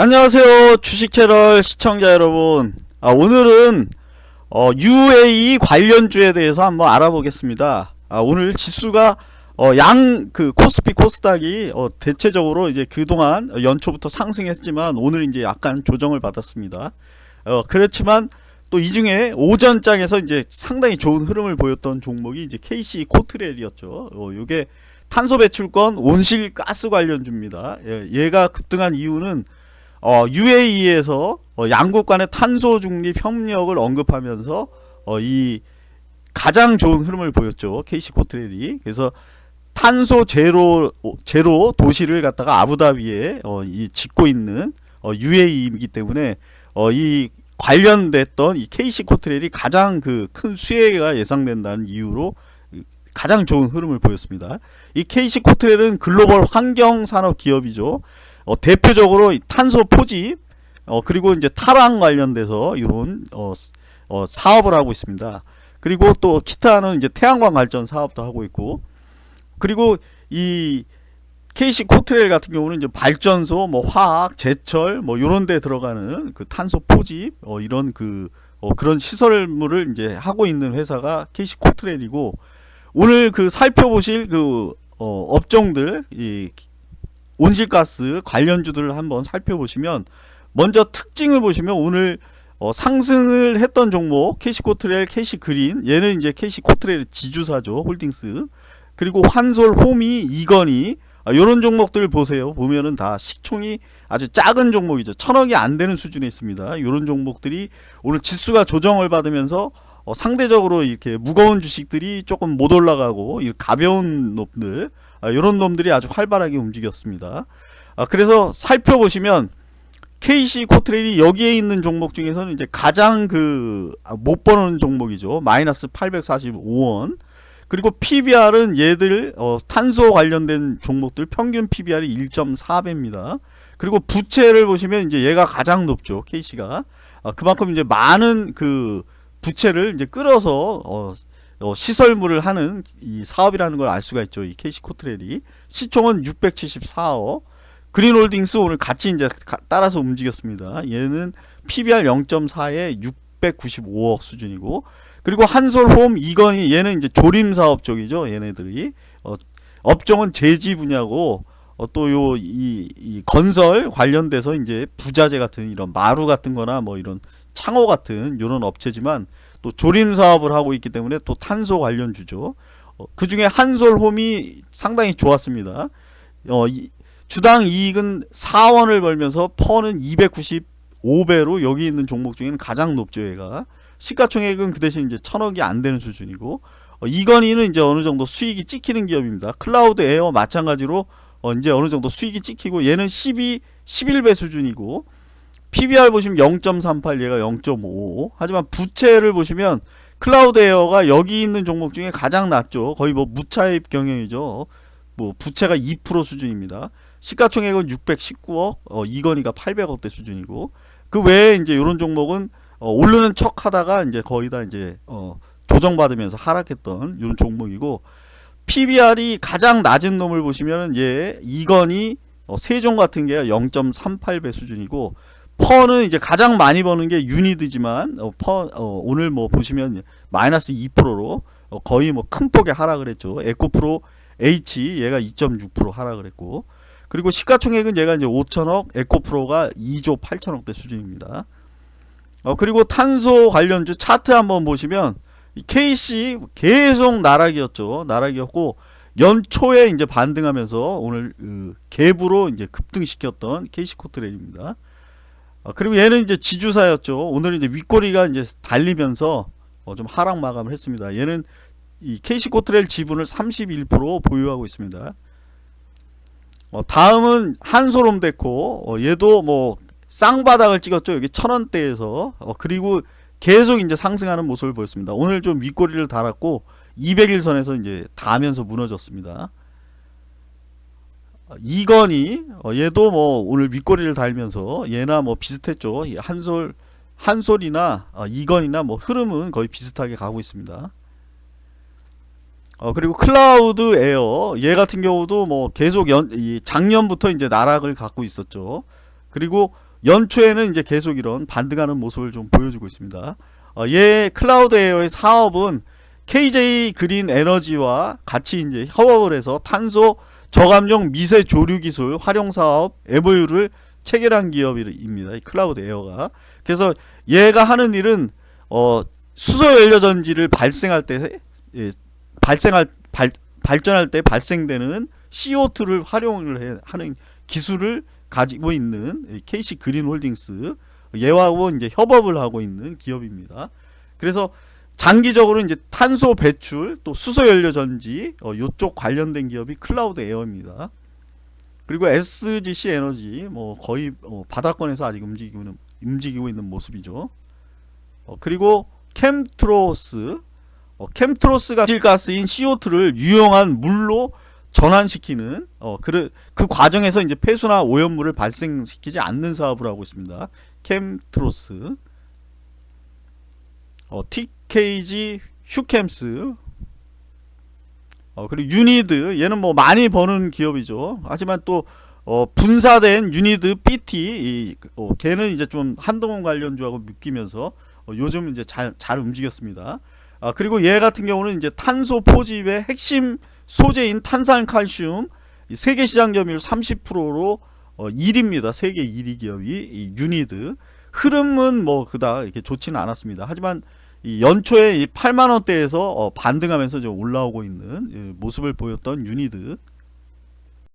안녕하세요 주식 채널 시청자 여러분. 아, 오늘은 어, UAE 관련주에 대해서 한번 알아보겠습니다. 아, 오늘 지수가 어, 양 그 코스피 코스닥이 어, 대체적으로 이제 그동안 연초부터 상승했지만 오늘 이제 약간 조정을 받았습니다. 어, 그렇지만 또 이 중에 오전장에서 이제 상당히 좋은 흐름을 보였던 종목이 이제 KC 코트렐이었죠. 어, 요게 탄소 배출권 온실 가스 관련주입니다. 예, 얘가 급등한 이유는 어, UAE에서 어, 양국 간의 탄소 중립 협력을 언급하면서 어, 이 가장 좋은 흐름을 보였죠. KC 코트렐이. 그래서 탄소 제로 제로 도시를 갖다가 아부다비에 어, 이 짓고 있는 어, UAE이기 때문에 어, 이 관련됐던 이 KC 코트렐이 가장 그 큰 수혜가 예상된다는 이유로 가장 좋은 흐름을 보였습니다. 이 KC 코트렐은 글로벌 환경 산업 기업이죠. 어, 대표적으로 탄소 포집 어, 그리고 이제 탈환 관련돼서 이런 어, 어, 사업을 하고 있습니다. 그리고 또 기타는 이제 태양광 발전 사업도 하고 있고 그리고 이 KC 코트레일 같은 경우는 이제 발전소, 뭐 화학, 제철, 뭐 이런 데 들어가는 그 탄소 포집, 어 이런 그 어 그런 시설물을 이제 하고 있는 회사가 KC 코트렐이고 오늘 그 살펴보실 그 어 업종들 이 온실가스 관련주들을 한번 살펴보시면 먼저 특징을 보시면 오늘 어, 상승을 했던 종목 KC코트렐, KC그린 얘는 이제 KC코트렐 지주사죠 홀딩스. 그리고 한솔, 호미, 이건이. 아, 요런 종목들 보세요. 보면은 다 시총이 아주 작은 종목이죠. 천억이 안 되는 수준에 있습니다. 요런 종목들이 오늘 지수가 조정을 받으면서 어, 상대적으로 이렇게 무거운 주식들이 조금 못 올라가고 가벼운 놈들 아, 이런 놈들이 아주 활발하게 움직였습니다. 아, 그래서 살펴보시면 KC 코트레일이 여기에 있는 종목 중에서는 이제 가장 그못 아, 버는 종목이죠. 마이너스 845원. 그리고 PBR은 얘들 어, 탄소 관련된 종목들 평균 PBR이 1.4배입니다. 그리고 부채를 보시면 이제 얘가 가장 높죠. KC가. 아, 그만큼 이제 많은 그 부채를 이제 끌어서 어, 어, 시설물을 하는 이 사업이라는 걸 알 수가 있죠. 이 KC 코트렐이 시총은 674억. 그린홀딩스 오늘 같이 이제 가, 따라서 움직였습니다. 얘는 PBR 0.4에 695억 수준이고 그리고 한솔홈 이건희 얘는 이제 조림 사업 쪽이죠. 얘네들이 어, 업종은 제지 분야고 어, 또요 이, 이 건설 관련돼서 이제 부자재 같은 이런 마루 같은 거나 뭐 이런 창호 같은 이런 업체지만 또 조림 사업을 하고 있기 때문에 또 탄소 관련주죠. 어, 그 중에 한솔홈이 상당히 좋았습니다. 어, 이, 주당 이익은 4원을 벌면서 퍼는 295배로 여기 있는 종목 중에는 가장 높죠 얘가 시가총액은 그 대신 이제 천억이 안 되는 수준이고 어, 이건이는 이제 어느 정도 수익이 찍히는 기업입니다. 클라우드 에어 마찬가지로 어, 이제 어느 정도 수익이 찍히고 얘는 12 11배 수준이고 PBR 보시면 0.38 얘가 0.5 하지만 부채를 보시면 클라우드 에어가 여기 있는 종목 중에 가장 낮죠. 거의 뭐 무차입 경영이죠. 뭐 부채가 2% 수준입니다. 시가총액은 619억 어, 이건이가 800억대 수준이고 그 외에 이제 이런 종목은 어, 오르는 척 하다가 이제 거의 다 이제 어, 조정받으면서 하락했던 이런 종목이고 PBR이 가장 낮은 놈을 보시면 얘 이건희 어, 세종 같은 게 0.38배 수준이고 퍼는 이제 가장 많이 버는 게 유니드지만 어, 퍼 어, 오늘 뭐 보시면 마이너스 2%로 어, 거의 뭐 큰 폭의 하락을 했죠. 에코프로 H 얘가 2.6% 하락을 했고 그리고 시가총액은 얘가 이제 5천억, 에코프로가 2조 8천억대 수준입니다. 어, 그리고 탄소 관련주 차트 한번 보시면 KC 계속 나락이었죠. 나락이었고 연초에 이제 반등하면서 오늘 그 갭으로 이제 급등시켰던 KC 코트레일입니다. 어, 그리고 얘는 이제 지주사였죠. 오늘 이제 윗꼬리가 이제 달리면서 어, 좀 하락 마감을 했습니다. 얘는 이 KC 코트렐 지분을 31% 보유하고 있습니다. 어, 다음은 한솔홈데코 어, 얘도 뭐 쌍바닥을 찍었죠. 여기 천원대에서 어, 그리고 계속 이제 상승하는 모습을 보였습니다. 오늘 좀 윗꼬리를 달았고 200일선에서 이제 닿으면서 무너졌습니다. 이건이 어, 얘도 뭐 오늘 윗꼬리를 달면서 얘나 뭐 비슷했죠. 한솔 한솔이나 어, 이건이나 뭐 흐름은 거의 비슷하게 가고 있습니다. 어, 그리고 클라우드 에어 얘 같은 경우도 뭐 계속 연, 이 작년부터 이제 나락을 가고 있었죠. 그리고 연초에는 이제 계속 이런 반등하는 모습을 좀 보여주고 있습니다. 어, 얘 클라우드 에어의 사업은 KJ 그린 에너지와 같이 이제 협업을 해서 탄소 저감용 미세 조류 기술 활용 사업 MOU를 체결한 기업입니다. 이 클라우드 에어가. 그래서 얘가 하는 일은 어 수소 연료 전지를 발생할 때 예, 발생할 발, 발전할 때 발생되는 CO2를 활용을 해, 하는 기술을 가지고 있는 이 KC 그린 홀딩스 얘하고 이제 협업을 하고 있는 기업입니다. 그래서 장기적으로 이제 탄소 배출 또 수소 연료 전지 어, 요쪽 관련된 기업이 클라우드 에어입니다. 그리고 SGC 에너지 뭐 거의 어, 바닥권에서 아직 움직이고 있는, 움직이고 있는 모습이죠. 어, 그리고 캠트로스 어, 캠트로스가 실가스인 CO2를 유용한 물로 전환시키는 어, 그, 그 과정에서 이제 폐수나 오염물을 발생시키지 않는 사업을 하고 있습니다. 캠트로스 어, TKG 휴캠스 어, 그리고 유니드 얘는 뭐 많이 버는 기업이죠. 하지만 또 어, 분사된 유니드 BT 이, 어, 걔는 이제 좀 한동훈 관련주하고 묶이면서 어, 요즘 이제 잘, 잘 움직였습니다. 아, 그리고 얘 같은 경우는 이제 탄소 포집의 핵심 소재인 탄산칼슘 세계 시장 점유율 30%로 어, 1위입니다. 세계 1위 기업이 이 유니드 흐름은 뭐 그닥 이렇게 좋지는 않았습니다. 하지만 이 연초에 이 8만 원대에서 어, 반등하면서 좀 올라오고 있는 예, 모습을 보였던 유니드